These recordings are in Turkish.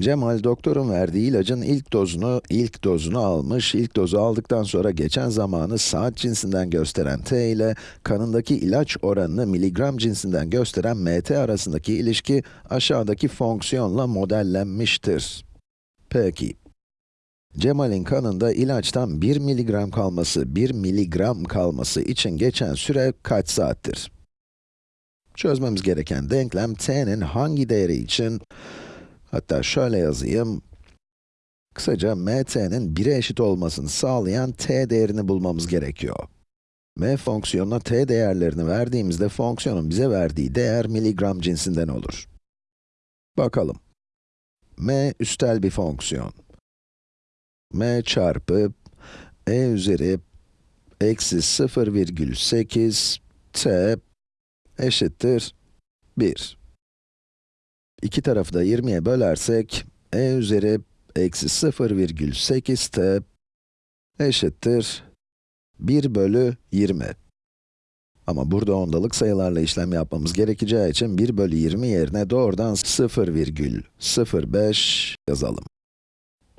Cemal doktorun verdiği ilacın ilk dozunu, ilk dozunu almış. İlk dozu aldıktan sonra geçen zamanı saat cinsinden gösteren t ile kanındaki ilaç oranını miligram cinsinden gösteren mt arasındaki ilişki aşağıdaki fonksiyonla modellenmiştir. Peki. Cemal'in kanında ilaçtan 1 miligram kalması, 1 miligram kalması için geçen süre kaç saattir? Çözmemiz gereken denklem t'nin hangi değeri için Hatta şöyle yazayım. Kısaca mt'nin 1'e eşit olmasını sağlayan t değerini bulmamız gerekiyor. m fonksiyonuna t değerlerini verdiğimizde fonksiyonun bize verdiği değer miligram cinsinden olur. Bakalım. m üstel bir fonksiyon. m çarpı e üzeri eksi 0,8 t eşittir 1. İki tarafı da 20'ye bölersek, e üzeri eksi 0,8t eşittir 1 bölü 20. Ama burada ondalık sayılarla işlem yapmamız gerekeceği için 1 bölü 20 yerine doğrudan 0,05 yazalım.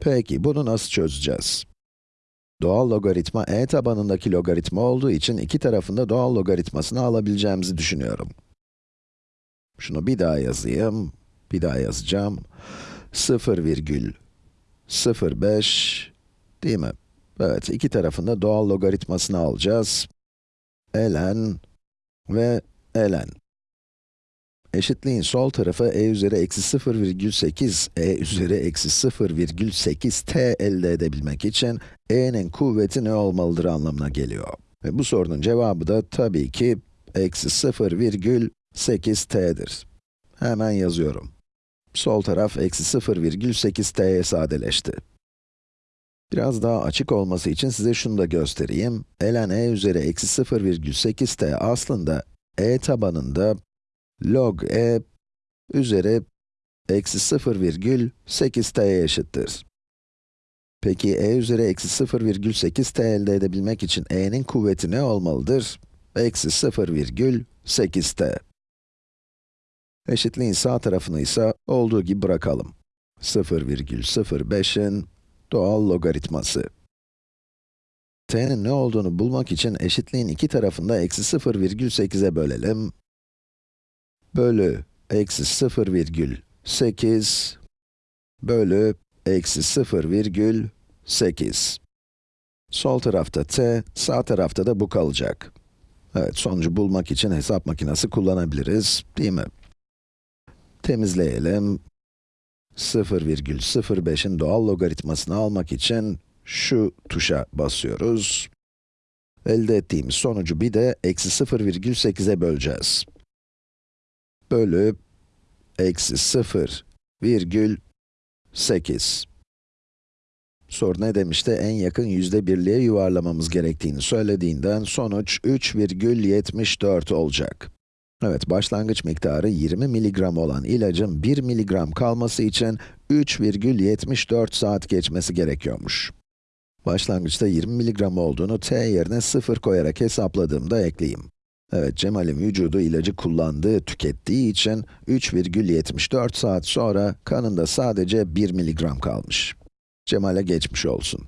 Peki, bunu nasıl çözeceğiz? Doğal logaritma e tabanındaki logaritma olduğu için iki tarafında doğal logaritmasını alabileceğimizi düşünüyorum. Şunu bir daha yazayım. Bir daha yazacağım. 0,05 değil mi? Evet, iki tarafında doğal logaritmasını alacağız. ln ve ln. Eşitliğin sol tarafı e üzeri eksi 0,8, e üzeri eksi 0,8 t elde edebilmek için e'nin kuvveti ne olmalıdır anlamına geliyor. Ve bu sorunun cevabı da tabii ki eksi 0,8 t'dir. Hemen yazıyorum. Sol taraf eksi 0,8t'ye sadeleşti. Biraz daha açık olması için size şunu da göstereyim. ln e üzeri eksi 0,8t aslında e tabanında log e üzeri eksi 0,8t'ye eşittir. Peki e üzeri eksi 0,8t elde edebilmek için e'nin kuvveti ne olmalıdır? Eksi 0,8t. Eşitliğin sağ tarafını ise olduğu gibi bırakalım. 0,05'in doğal logaritması. t'nin ne olduğunu bulmak için eşitliğin iki tarafında eksi 0,8'e bölelim. Bölü eksi 0,8 bölü eksi 0,8. Sol tarafta t, sağ tarafta da bu kalacak. Evet, sonucu bulmak için hesap makinesi kullanabiliriz, değil mi? Temizleyelim. 0,05'in doğal logaritmasını almak için şu tuşa basıyoruz. Elde ettiğimiz sonucu bir de eksi 0,8'e böleceğiz. Bölü eksi 0,8. Soru ne demişti? En yakın yüzde birliğe yuvarlamamız gerektiğini söylediğinden sonuç 3,74 olacak. Evet, başlangıç miktarı 20 miligram olan ilacın 1 miligram kalması için 3,74 saat geçmesi gerekiyormuş. Başlangıçta 20 miligram olduğunu t yerine 0 koyarak hesapladığımda ekleyeyim. Evet, Cemal'in vücudu ilacı kullandığı, tükettiği için 3,74 saat sonra kanında sadece 1 miligram kalmış. Cemal'e geçmiş olsun.